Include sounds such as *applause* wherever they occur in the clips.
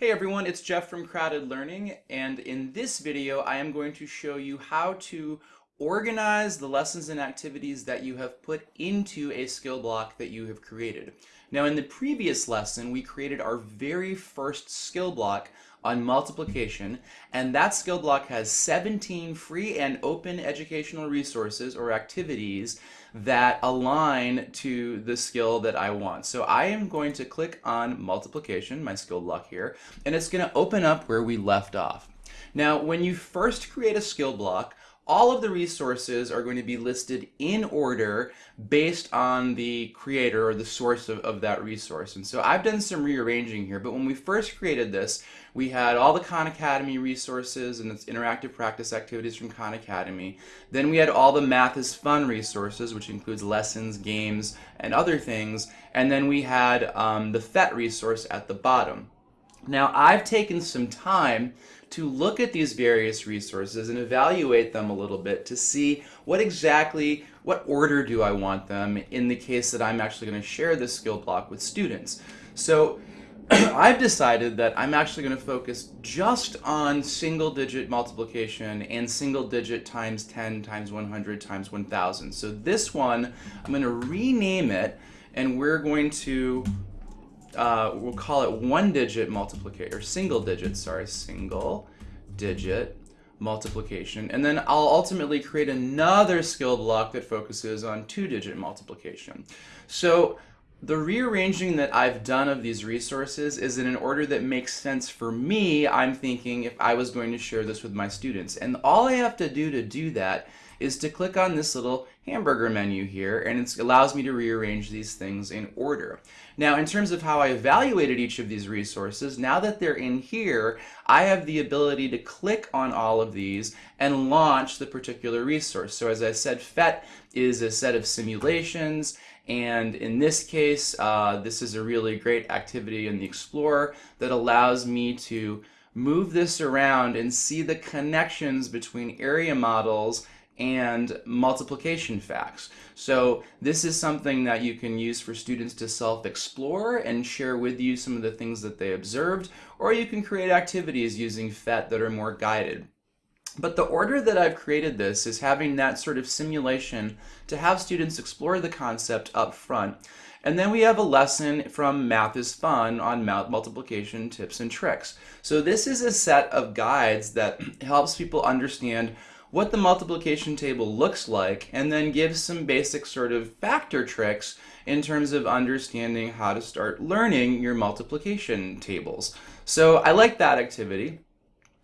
Hey everyone, it's Jeff from Crowded Learning, and in this video I am going to show you how to organize the lessons and activities that you have put into a skill block that you have created. Now in the previous lesson we created our very first skill block on multiplication and that skill block has 17 free and open educational resources or activities that align to the skill that I want. So I am going to click on multiplication, my skill block here, and it's going to open up where we left off. Now when you first create a skill block, all of the resources are going to be listed in order based on the creator or the source of, of that resource. And so I've done some rearranging here, but when we first created this, we had all the Khan Academy resources and its interactive practice activities from Khan Academy. Then we had all the Math is Fun resources, which includes lessons, games, and other things. And then we had um, the PhET resource at the bottom. Now I've taken some time to look at these various resources and evaluate them a little bit to see what exactly, what order do I want them in the case that I'm actually going to share this skill block with students. So *clears throat* I've decided that I'm actually going to focus just on single digit multiplication and single digit times 10 times 100 times 1000. So this one, I'm going to rename it and we're going to uh, we'll call it one digit multiplication, or single digit, sorry, single digit multiplication. And then I'll ultimately create another skill block that focuses on two digit multiplication. So the rearranging that I've done of these resources is in an order that makes sense for me, I'm thinking, if I was going to share this with my students. And all I have to do to do that is to click on this little hamburger menu here and it allows me to rearrange these things in order. Now in terms of how I evaluated each of these resources, now that they're in here, I have the ability to click on all of these and launch the particular resource. So as I said, PhET is a set of simulations and in this case, uh, this is a really great activity in the Explorer that allows me to move this around and see the connections between area models and multiplication facts. So this is something that you can use for students to self-explore and share with you some of the things that they observed, or you can create activities using PhET that are more guided. But the order that I've created this is having that sort of simulation to have students explore the concept up front. And then we have a lesson from Math is Fun on multiplication tips and tricks. So this is a set of guides that *clears throat* helps people understand what the multiplication table looks like and then gives some basic sort of factor tricks in terms of understanding how to start learning your multiplication tables. So I like that activity.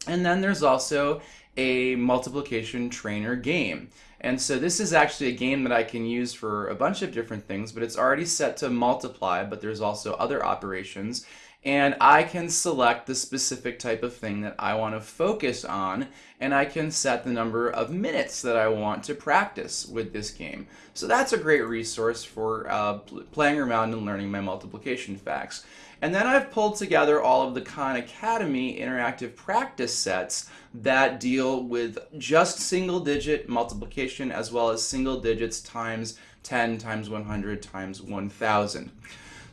And then there's also a multiplication trainer game. And so this is actually a game that I can use for a bunch of different things, but it's already set to multiply, but there's also other operations and I can select the specific type of thing that I want to focus on and I can set the number of minutes that I want to practice with this game. So that's a great resource for uh, playing around and learning my multiplication facts. And then I've pulled together all of the Khan Academy interactive practice sets that deal with just single digit multiplication as well as single digits times 10 times 100 times 1000.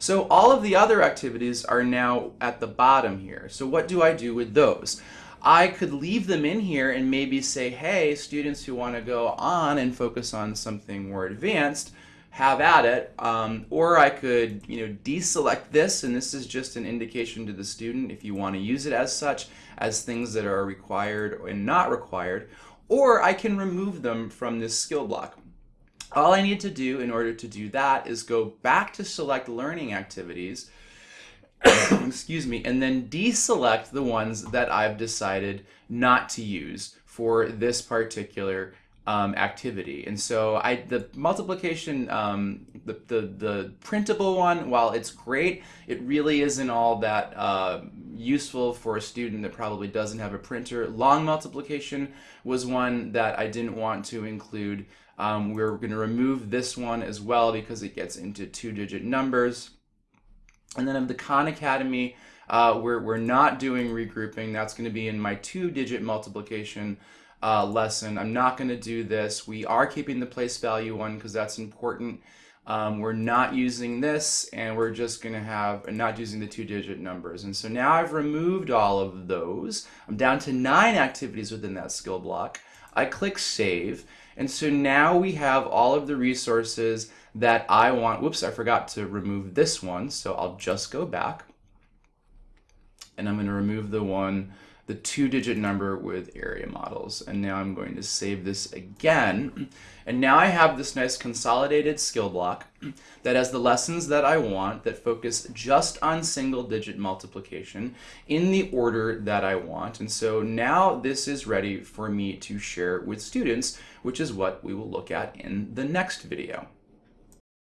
So all of the other activities are now at the bottom here. So what do I do with those? I could leave them in here and maybe say, hey, students who want to go on and focus on something more advanced, have at it. Um, or I could, you know, deselect this, and this is just an indication to the student if you want to use it as such, as things that are required and not required. Or I can remove them from this skill block. All I need to do in order to do that is go back to select learning activities, *coughs* excuse me, and then deselect the ones that I've decided not to use for this particular um, activity. And so I, the multiplication, um, the, the, the, printable one, while it's great, it really isn't all that uh, useful for a student that probably doesn't have a printer. Long multiplication was one that I didn't want to include um, we're going to remove this one as well because it gets into two-digit numbers. And then of the Khan Academy, uh, we're, we're not doing regrouping. That's going to be in my two-digit multiplication uh, lesson. I'm not going to do this. We are keeping the place value one because that's important. Um, we're not using this and we're just going to have not using the two digit numbers. And so now I've removed all of those. I'm down to nine activities within that skill block. I click save. And so now we have all of the resources that I want. Whoops, I forgot to remove this one. So I'll just go back and I'm going to remove the one the two digit number with area models. And now I'm going to save this again. And now I have this nice consolidated skill block that has the lessons that I want that focus just on single digit multiplication in the order that I want. And so now this is ready for me to share with students, which is what we will look at in the next video.